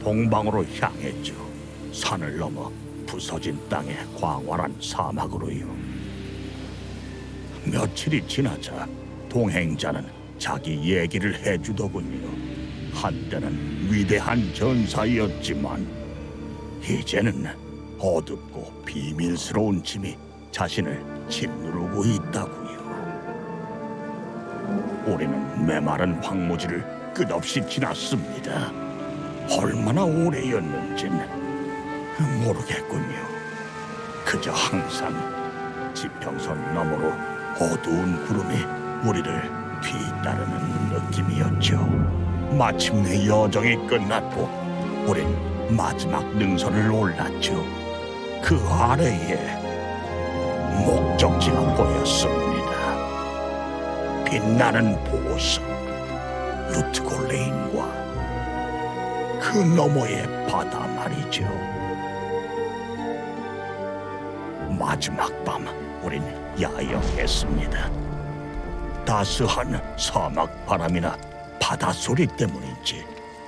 동방으로 향했죠. 산을 넘어 부서진 땅의 광활한 사막으로요. 며칠이 지나자 동행자는 자기 얘기를 해주더군요. 한때는 위대한 전사였지만 이제는 어둡고 비밀스러운 짐이 자신을 짓누르고 있다고요. 우리는 메마른 황무지를 끝없이 지났습니다. 얼마나 오래였는진 모르겠군요. 그저 항상 지평선 너머로 어두운 구름이 우리를 뒤따르는 느낌이었죠. 마침내 여정이 끝났고 우린 마지막 능선을 올랐죠. 그 아래에 목적지가 보였습니다. 빛나는 보석, 루트골레인과 그 너머의 바다 말이죠. 마지막 밤 우린 야영했습니다. 따스한 사막 바람이나 바다 소리 때문인지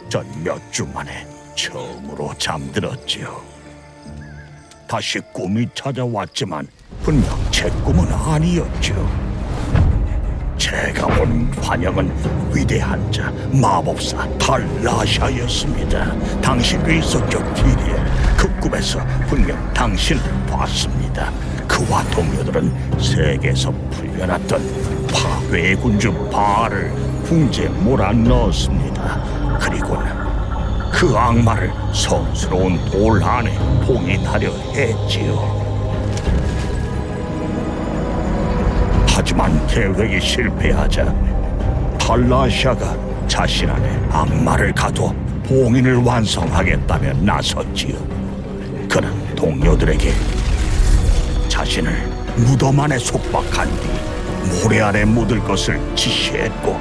전 몇 주 만에 처음으로 잠들었지요. 다시 꿈이 찾아왔지만 분명 제 꿈은 아니었죠. 제가 본 환영은 위대한 자 마법사 달라샤였습니다. 당신도 있었죠, 기리엘. 그 꿈에서 분명 당신을 봤습니다. 그와 동료들은 세계에서 풀려났던 파괴의 군주 바알을 궁지에 몰아넣었습니다. 그리고는 그 악마를 성스러운 돌 안에 봉인하려 했지요. 하지만 계획이 실패하자 탈라샤가 자신 안에 악마를 가둬 봉인을 완성하겠다며 나섰지요. 그는 동료들에게 자신을 무덤 안에 속박한 뒤 모래 안에 묻을 것을 지시했고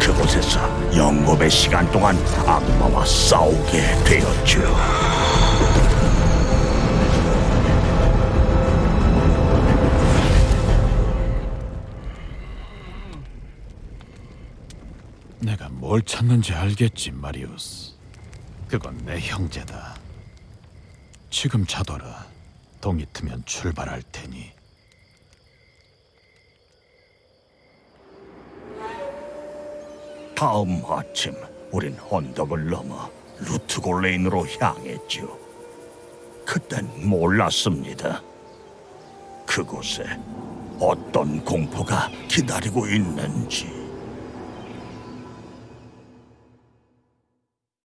그곳에서 영겁의 시간 동안 악마와 싸우게 되었죠. 내가 뭘 찾는지 알겠지, 마리우스. 그건 내 형제다. 지금 자둬라. 동이 트면 출발할 테니. 다음 아침 우린 언덕을 넘어 루트골레인으로 향했죠. 그땐 몰랐습니다. 그곳에 어떤 공포가 기다리고 있는지.